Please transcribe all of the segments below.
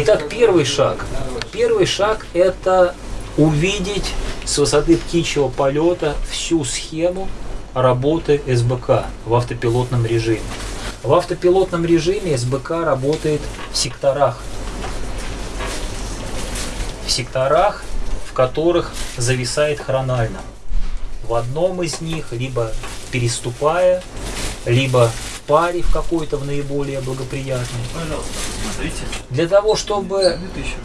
Итак, первый шаг. Первый шаг – это увидеть с высоты птичьего полета всю схему работы СБК в автопилотном режиме. В автопилотном режиме СБК работает в секторах. В секторах, в которых зависает хронально. В одном из них, либо переступая, либо паре в какой-то в наиболее благоприятной. Для того, чтобы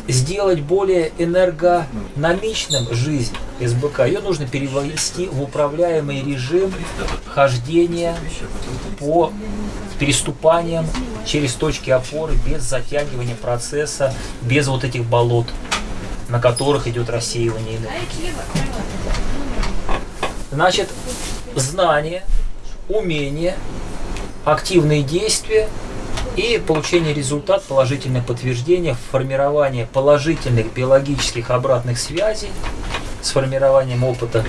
сделать более энергономичным жизнь СБК, ее нужно перевести в управляемый режим хождения по переступаниям через точки опоры без затягивания процесса, без вот этих болот, на которых идет рассеивание энергии. Значит, знание, умение, активные действия и получение результат, положительное подтверждение, формирование положительных биологических обратных связей с формированием опыта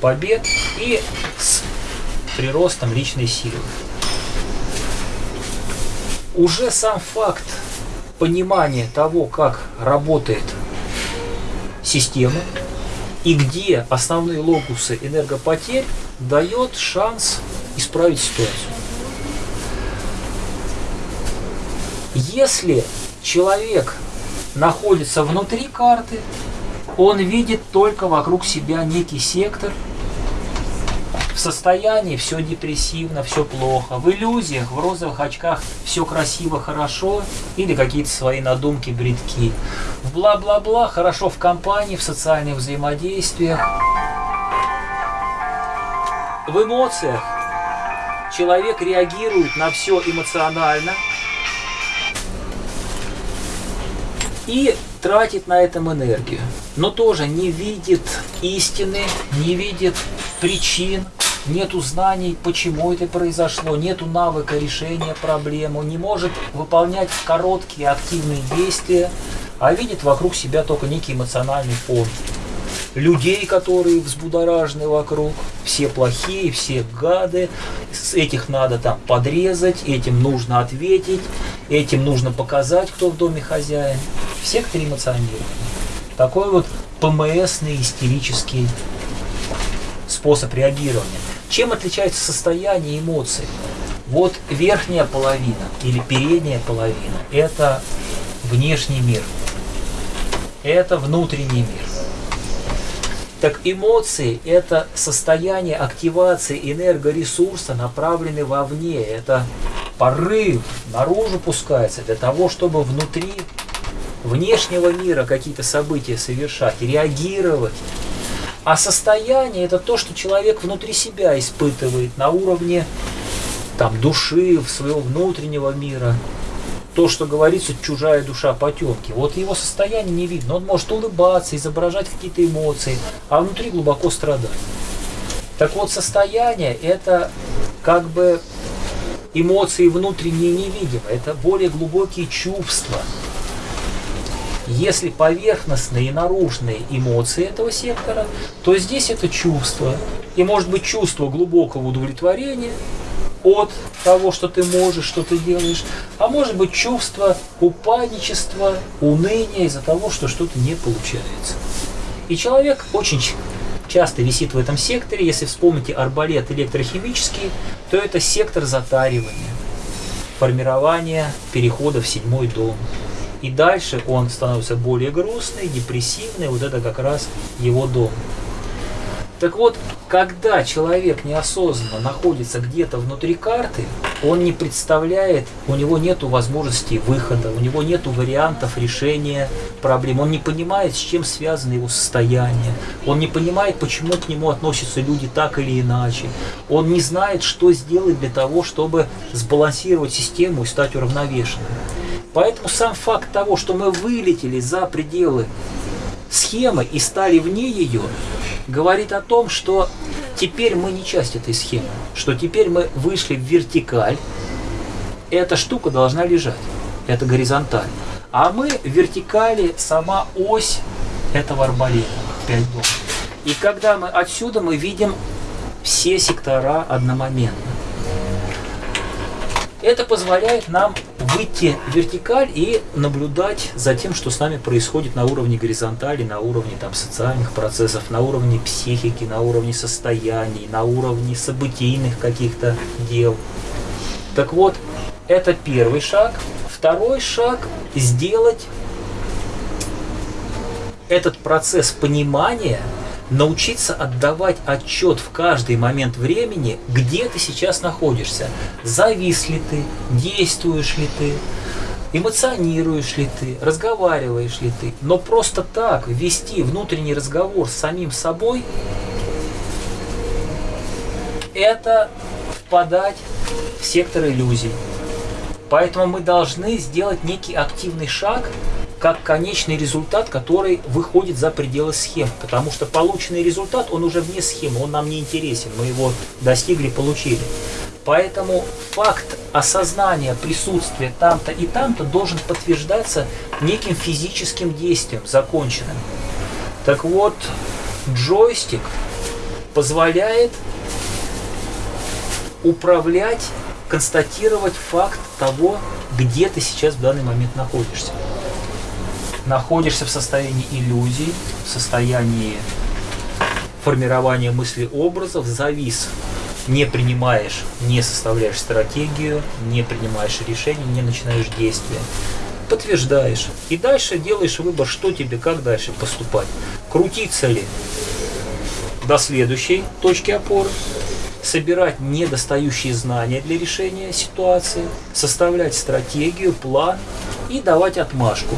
побед и с приростом личной силы. Уже сам факт понимания того, как работает система, и где основные локусы энергопотерь дает шанс исправить ситуацию. Если человек находится внутри карты, он видит только вокруг себя некий сектор, в состоянии все депрессивно, все плохо, в иллюзиях, в розовых очках все красиво, хорошо, или какие-то свои надумки, бредки. В бла-бла-бла, хорошо в компании, в социальных взаимодействиях. В эмоциях человек реагирует на все эмоционально и тратит на этом энергию, но тоже не видит истины, не видит причин, нету знаний, почему это произошло, нету навыка решения проблемы, не может выполнять короткие активные действия, а видит вокруг себя только некий эмоциональный фон. Людей, которые взбудоражены вокруг, все плохие, все гады, с этих надо там подрезать, этим нужно ответить, этим нужно показать, кто в доме хозяин. В секторе эмоционирования. Такой вот ПМСный истерический способ реагирования. Чем отличается состояние эмоций? Вот верхняя половина или передняя половина – это внешний мир, это внутренний мир. Так эмоции – это состояние активации энергоресурса, направленный вовне. Это порыв наружу пускается для того, чтобы внутри внешнего мира какие-то события совершать, реагировать, а состояние это то, что человек внутри себя испытывает на уровне там, души, своего внутреннего мира. То, что говорится, чужая душа потемки. Вот его состояние не видно. Он может улыбаться, изображать какие-то эмоции, а внутри глубоко страдать. Так вот, состояние это как бы эмоции внутренние невидимые, это более глубокие чувства, если поверхностные и наружные эмоции этого сектора, то здесь это чувство. И может быть чувство глубокого удовлетворения от того, что ты можешь, что ты делаешь, а может быть чувство упадничества, уныния из-за того, что что-то не получается. И человек очень часто висит в этом секторе. Если вспомните арбалет электрохимический, то это сектор затаривания, формирования перехода в седьмой дом. И дальше он становится более грустный, депрессивный. Вот это как раз его дом. Так вот, когда человек неосознанно находится где-то внутри карты, он не представляет, у него нет возможности выхода, у него нет вариантов решения проблем, он не понимает, с чем связано его состояние, он не понимает, почему к нему относятся люди так или иначе, он не знает, что сделать для того, чтобы сбалансировать систему и стать уравновешенным. Поэтому сам факт того, что мы вылетели за пределы схемы и стали вне ее, говорит о том, что теперь мы не часть этой схемы, что теперь мы вышли в вертикаль, эта штука должна лежать, это горизонталь. А мы вертикали сама ось этого арбалета, 5 дом. И когда мы отсюда мы видим все сектора одномоментно. Это позволяет нам выйти вертикаль и наблюдать за тем, что с нами происходит на уровне горизонтали, на уровне там, социальных процессов, на уровне психики, на уровне состояний, на уровне событийных каких-то дел. Так вот, это первый шаг. Второй шаг – сделать этот процесс понимания – научиться отдавать отчет в каждый момент времени, где ты сейчас находишься. Завис ли ты, действуешь ли ты, эмоционируешь ли ты, разговариваешь ли ты. Но просто так вести внутренний разговор с самим собой, это впадать в сектор иллюзий. Поэтому мы должны сделать некий активный шаг – как конечный результат, который выходит за пределы схем. Потому что полученный результат, он уже вне схемы, он нам не интересен. Мы его достигли, получили. Поэтому факт осознания присутствия там-то и там-то должен подтверждаться неким физическим действием, законченным. Так вот, джойстик позволяет управлять, констатировать факт того, где ты сейчас в данный момент находишься находишься в состоянии иллюзий, в состоянии формирования мысли образов, завис, не принимаешь, не составляешь стратегию, не принимаешь решения, не начинаешь действия. Подтверждаешь. И дальше делаешь выбор, что тебе, как дальше поступать. Крутиться ли до следующей точки опоры, собирать недостающие знания для решения ситуации, составлять стратегию, план и давать отмашку.